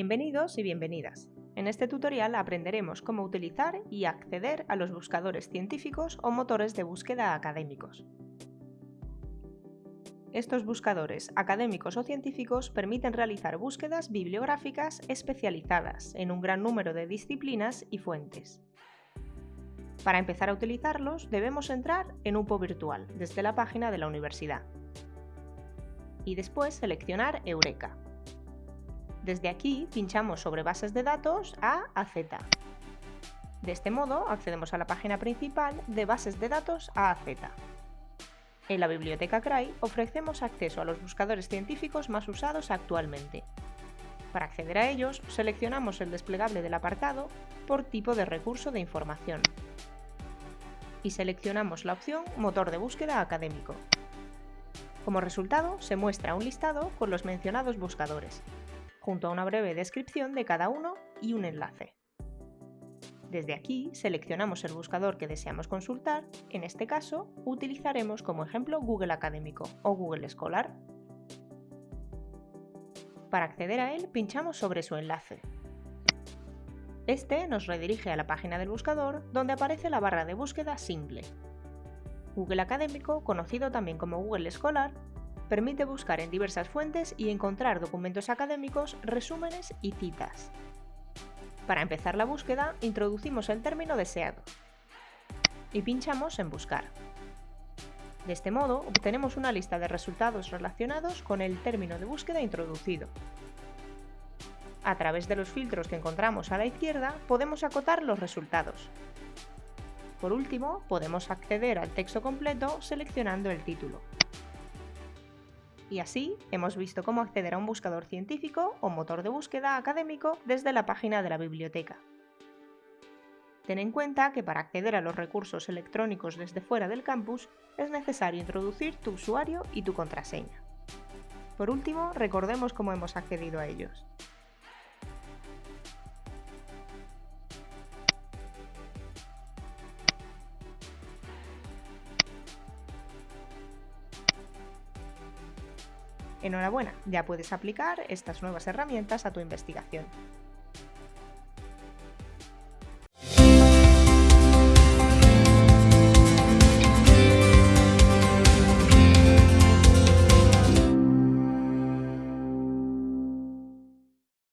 Bienvenidos y bienvenidas. En este tutorial aprenderemos cómo utilizar y acceder a los buscadores científicos o motores de búsqueda académicos. Estos buscadores académicos o científicos permiten realizar búsquedas bibliográficas especializadas en un gran número de disciplinas y fuentes. Para empezar a utilizarlos debemos entrar en UPO Virtual desde la página de la universidad y después seleccionar Eureka. Desde aquí pinchamos sobre bases de datos A a Z. De este modo accedemos a la página principal de bases de datos A a Z. En la biblioteca CRAI ofrecemos acceso a los buscadores científicos más usados actualmente. Para acceder a ellos, seleccionamos el desplegable del apartado por tipo de recurso de información y seleccionamos la opción Motor de búsqueda académico. Como resultado, se muestra un listado con los mencionados buscadores, junto a una breve descripción de cada uno y un enlace. Desde aquí seleccionamos el buscador que deseamos consultar, en este caso utilizaremos como ejemplo Google Académico o Google Scholar. Para acceder a él pinchamos sobre su enlace. Este nos redirige a la página del buscador donde aparece la barra de búsqueda simple. Google Académico, conocido también como Google Scholar, permite buscar en diversas fuentes y encontrar documentos académicos, resúmenes y citas. Para empezar la búsqueda, introducimos el término deseado y pinchamos en Buscar. De este modo, obtenemos una lista de resultados relacionados con el término de búsqueda introducido. A través de los filtros que encontramos a la izquierda, podemos acotar los resultados. Por último, podemos acceder al texto completo seleccionando el título. Y así hemos visto cómo acceder a un buscador científico o motor de búsqueda académico desde la página de la biblioteca. Ten en cuenta que para acceder a los recursos electrónicos desde fuera del campus es necesario introducir tu usuario y tu contraseña. Por último, recordemos cómo hemos accedido a ellos. Enhorabuena, ya puedes aplicar estas nuevas herramientas a tu investigación.